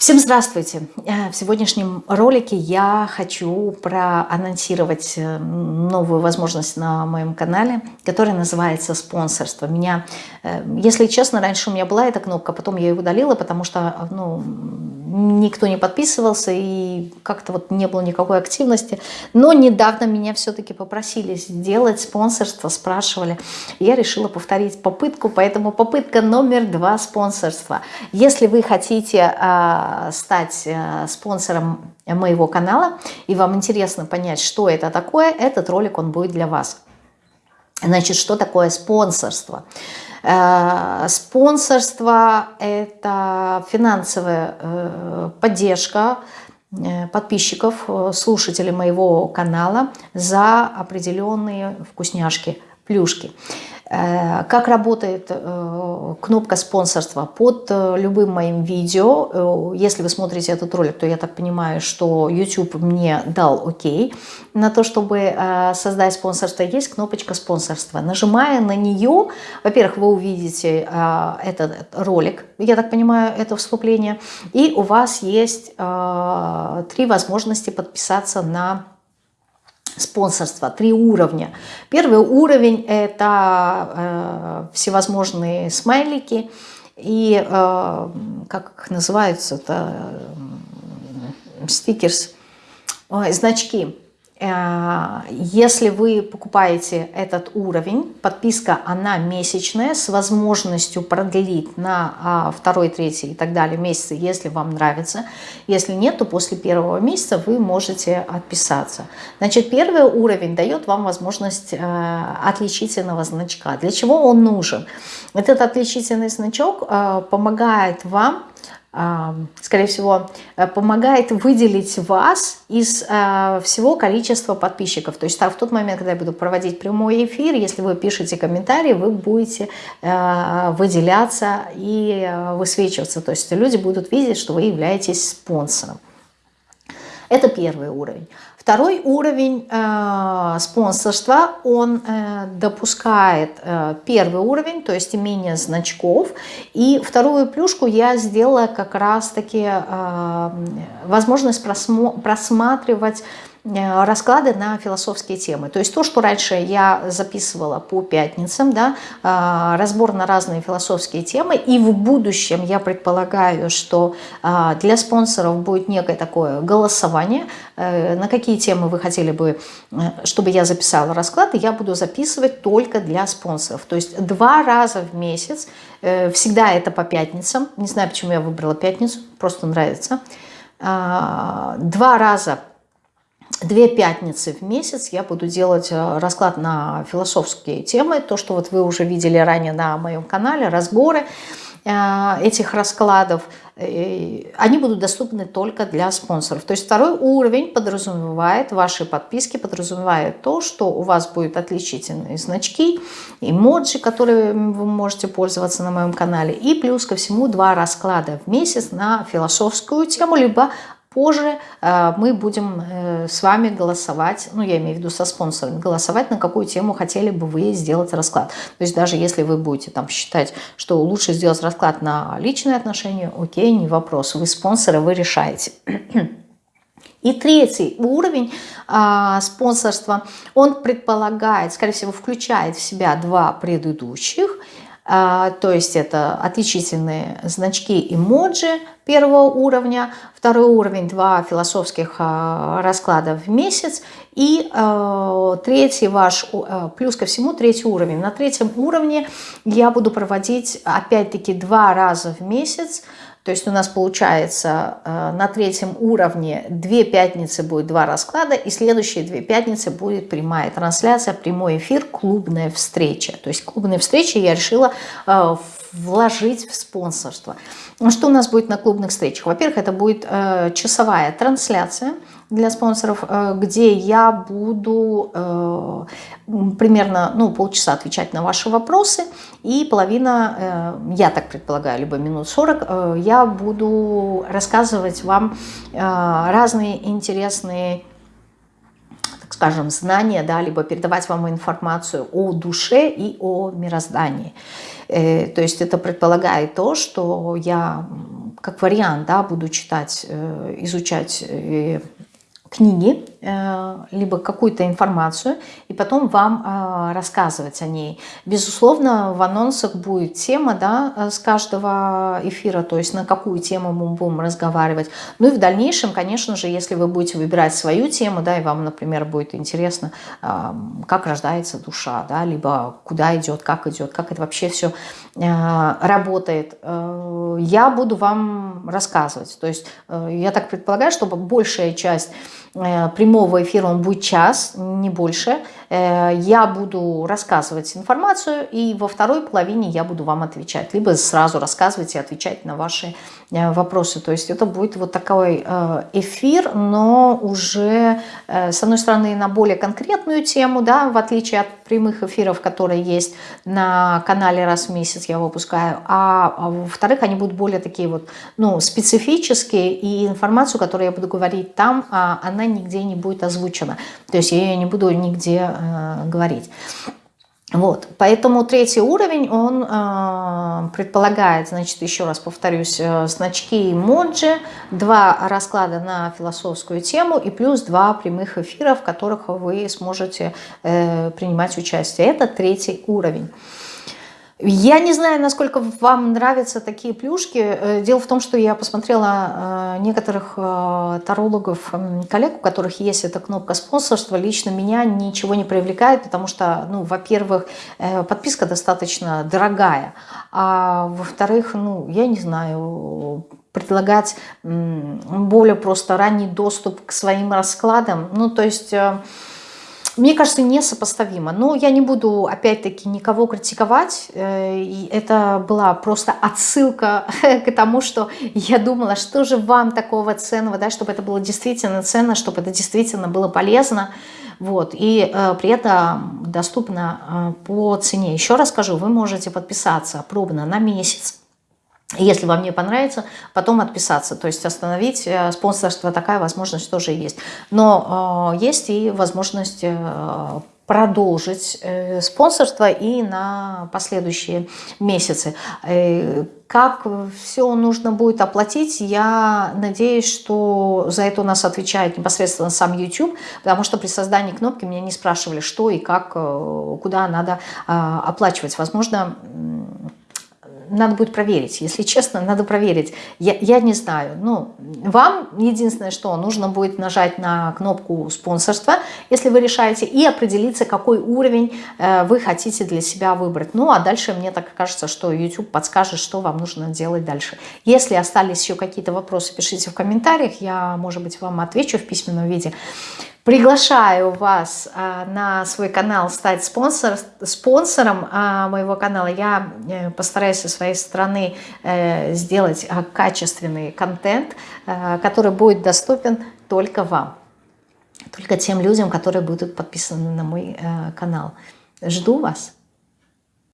Всем здравствуйте! Э, в сегодняшнем ролике я хочу проанонсировать э, новую возможность на моем канале, которая называется спонсорство. Меня, э, если честно, раньше у меня была эта кнопка, потом я ее удалила, потому что ну, никто не подписывался и как-то вот не было никакой активности. Но недавно меня все-таки попросили сделать спонсорство, спрашивали. Я решила повторить попытку, поэтому попытка номер два спонсорства. Если вы хотите а, стать э, спонсором моего канала, и вам интересно понять, что это такое, этот ролик, он будет для вас. Значит, что такое спонсорство? Э, спонсорство – это финансовая э, поддержка подписчиков, слушателей моего канала за определенные вкусняшки, плюшки. Э, как работает э, кнопка спонсорства? Под э, любым моим видео, если вы смотрите этот ролик, то я так понимаю, что YouTube мне дал окей на то, чтобы создать спонсорство. Есть кнопочка спонсорства. Нажимая на нее, во-первых, вы увидите этот ролик, я так понимаю, это вступление, и у вас есть три возможности подписаться на спонсорства, три уровня. Первый уровень – это э, всевозможные смайлики и, э, как их называются, это э, стикерс, э, значки. Э, если вы покупаете этот уровень, подписка она месячная с возможностью продлить на а, второй, третий и так далее месяцы, если вам нравится. Если нет, то после первого месяца вы можете отписаться. Значит, первый уровень дает вам возможность э, отличительного значка. Для чего он нужен? Этот отличительный значок э, помогает вам скорее всего, э, помогает выделить вас из э, всего количества подписчиков. То есть в тот момент, когда я буду проводить прямой эфир, если вы пишете комментарии, вы будете э, выделяться и высвечиваться. То есть люди будут видеть, что вы являетесь спонсором. Это первый уровень. Второй уровень э, спонсорства, он э, допускает э, первый уровень, то есть имение значков. И вторую плюшку я сделала как раз-таки э, возможность просматривать Э, расклады на философские темы. То есть то, что раньше я записывала по пятницам, да, э, разбор на разные философские темы, и в будущем я предполагаю, что э, для спонсоров будет некое такое голосование, на какие темы вы хотели бы, чтобы я записала расклад, и я буду записывать только для спонсоров. То есть два раза в месяц, всегда это по пятницам, не знаю, почему я выбрала пятницу, просто нравится, два раза две пятницы в месяц я буду делать э, расклад на философские темы, то, что вот вы уже видели ранее на моем канале, разборы э, этих раскладов, э, они будут доступны только для спонсоров. То есть второй уровень подразумевает, ваши подписки подразумевает то, что у вас будут отличительные значки, эмоджи, которые вы можете пользоваться на моем канале, и плюс ко всему два расклада в месяц на философскую тему, либо Позже э, мы будем э, с вами голосовать, ну я имею в виду со спонсорами, голосовать на какую тему хотели бы вы сделать расклад. То есть даже если вы будете там считать, что лучше сделать расклад на личные отношения, окей, не вопрос. Вы спонсоры, вы решаете. И третий уровень а, спонсорства, он предполагает, скорее всего, включает в себя два предыдущих – то есть это отличительные значки эмоджи первого уровня, второй уровень, два философских а, расклада в месяц, и а, третий ваш, плюс ко всему третий уровень. На третьем уровне я буду проводить опять-таки два раза в месяц то есть у нас получается э, на третьем уровне две пятницы будет два расклада, и следующие две пятницы будет прямая трансляция, прямой эфир, клубная встреча. То есть клубные встречи я решила э, вложить в спонсорство. Что у нас будет на клубных встречах? Во-первых, это будет э, часовая трансляция для спонсоров, э, где я буду э, примерно ну, полчаса отвечать на ваши вопросы, и половина, э, я так предполагаю, либо минут 40, я буду рассказывать вам разные интересные скажем, знания, да, либо передавать вам информацию о душе и о мироздании. То есть это предполагает то, что я как вариант, да, буду читать, изучать книги, э, либо какую-то информацию, и потом вам э, рассказывать о ней. Безусловно, в анонсах будет тема да, с каждого эфира, то есть на какую тему мы будем разговаривать. Ну и в дальнейшем, конечно же, если вы будете выбирать свою тему, да, и вам, например, будет интересно, э, как рождается душа, да, либо куда идет, как идет, как это вообще все работает, я буду вам рассказывать. То есть я так предполагаю, чтобы большая часть Э, прямого эфира, он будет час, не больше. Э, я буду рассказывать информацию, и во второй половине я буду вам отвечать. Либо сразу рассказывать и отвечать на ваши э, вопросы. То есть это будет вот такой эфир, но уже, с одной стороны, на более конкретную тему, да, в отличие от прямых эфиров, которые есть на канале раз в месяц я выпускаю, а, а во-вторых, они будут более такие вот, ну, специфические, и информацию, которую я буду говорить там, а, она нигде не будет озвучена. То есть я ее не буду нигде э, говорить. Вот, поэтому третий уровень, он э, предполагает, значит, еще раз повторюсь, э, значки эмоджи, два расклада на философскую тему и плюс два прямых эфира, в которых вы сможете э, принимать участие. Это третий уровень. Я не знаю, насколько вам нравятся такие плюшки. Э, дело в том, что я посмотрела э, некоторых э, тарологов, коллег, у которых есть эта кнопка спонсорства. Лично меня ничего не привлекает, потому что, ну, во-первых, подписка достаточно дорогая, а во-вторых, ну, я не знаю, предлагать более просто ранний доступ к своим раскладам. Ну, то есть мне кажется, несопоставимо. Но я не буду, опять-таки, никого критиковать. Э, это была просто отсылка к тому, что я думала, что же вам такого ценного, да, чтобы это было действительно ценно, чтобы это действительно было полезно. Вот, и э, при этом доступно э, по цене. Еще раз скажу, вы можете подписаться пробно на месяц если вам не понравится, потом отписаться, то есть остановить э, спонсорство, такая возможность тоже есть. Но э, есть и возможность э, продолжить э, спонсорство и на последующие месяцы. Э, как все нужно будет оплатить, я надеюсь, что за это у нас отвечает непосредственно сам YouTube, потому что при создании кнопки меня не спрашивали, что и как, э, куда надо а, оплачивать. Возможно, надо будет проверить. Если честно, надо проверить. Я, я не знаю. Ну, вам единственное, что нужно будет нажать на кнопку спонсорства, если вы решаете, и определиться, какой уровень э, вы хотите для себя выбрать. Ну, а дальше мне так кажется, что YouTube подскажет, что вам нужно делать дальше. Если остались еще какие-то вопросы, пишите в комментариях. Я, может быть, вам отвечу в письменном виде. Приглашаю вас а, на свой канал стать спонсор, спонсором а, моего канала. Я э, постараюсь со своей стороны э, сделать а, качественный контент, который будет доступен только вам, только тем людям, которые будут подписаны на мой э, канал. Жду вас!